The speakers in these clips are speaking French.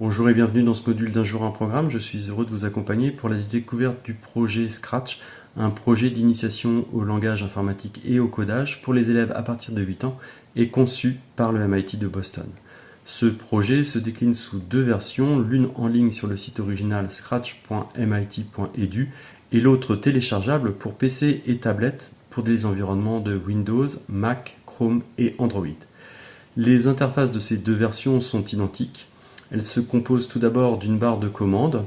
Bonjour et bienvenue dans ce module d'un jour un programme. Je suis heureux de vous accompagner pour la découverte du projet Scratch, un projet d'initiation au langage informatique et au codage pour les élèves à partir de 8 ans et conçu par le MIT de Boston. Ce projet se décline sous deux versions, l'une en ligne sur le site original scratch.mit.edu et l'autre téléchargeable pour PC et tablette pour des environnements de Windows, Mac, Chrome et Android. Les interfaces de ces deux versions sont identiques elle se compose tout d'abord d'une barre de commande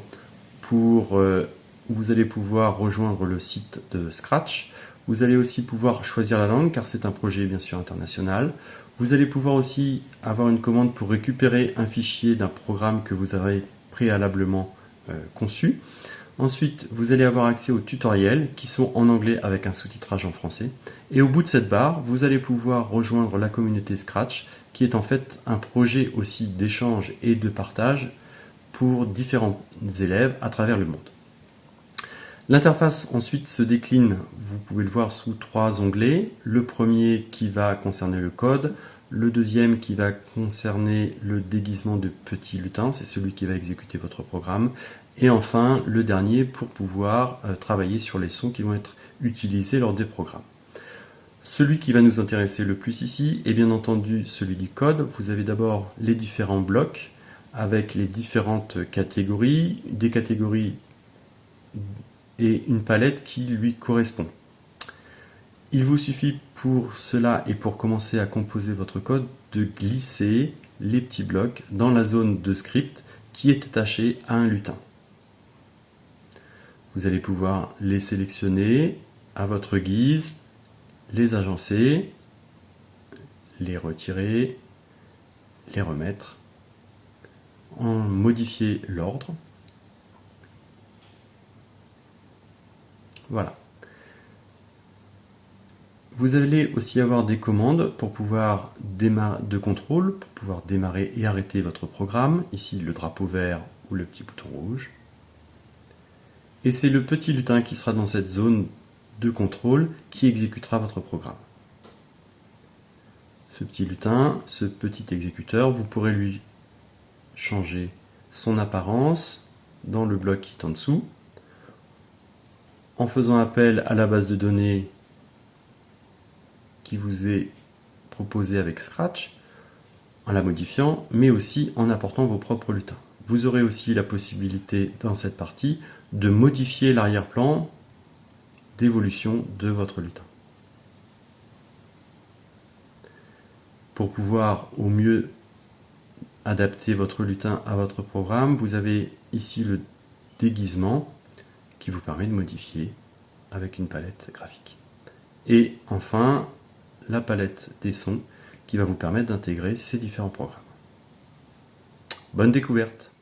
pour euh, où vous allez pouvoir rejoindre le site de Scratch. Vous allez aussi pouvoir choisir la langue car c'est un projet bien sûr international. Vous allez pouvoir aussi avoir une commande pour récupérer un fichier d'un programme que vous avez préalablement euh, conçu. Ensuite, vous allez avoir accès aux tutoriels qui sont en anglais avec un sous-titrage en français. Et au bout de cette barre, vous allez pouvoir rejoindre la communauté Scratch qui est en fait un projet aussi d'échange et de partage pour différents élèves à travers le monde. L'interface ensuite se décline, vous pouvez le voir sous trois onglets. Le premier qui va concerner le code, le deuxième qui va concerner le déguisement de petit lutin, c'est celui qui va exécuter votre programme. Et enfin, le dernier pour pouvoir euh, travailler sur les sons qui vont être utilisés lors des programmes. Celui qui va nous intéresser le plus ici est bien entendu celui du code. Vous avez d'abord les différents blocs avec les différentes catégories, des catégories et une palette qui lui correspond. Il vous suffit pour cela et pour commencer à composer votre code de glisser les petits blocs dans la zone de script qui est attachée à un lutin. Vous allez pouvoir les sélectionner à votre guise les agencer, les retirer, les remettre, en modifier l'ordre. Voilà. Vous allez aussi avoir des commandes pour pouvoir de contrôle, pour pouvoir démarrer et arrêter votre programme. Ici, le drapeau vert ou le petit bouton rouge. Et c'est le petit lutin qui sera dans cette zone de contrôle qui exécutera votre programme. Ce petit lutin, ce petit exécuteur, vous pourrez lui changer son apparence dans le bloc qui est en dessous, en faisant appel à la base de données qui vous est proposée avec Scratch, en la modifiant, mais aussi en apportant vos propres lutins. Vous aurez aussi la possibilité dans cette partie de modifier l'arrière-plan d'évolution de votre lutin. Pour pouvoir au mieux adapter votre lutin à votre programme, vous avez ici le déguisement qui vous permet de modifier avec une palette graphique. Et enfin, la palette des sons qui va vous permettre d'intégrer ces différents programmes. Bonne découverte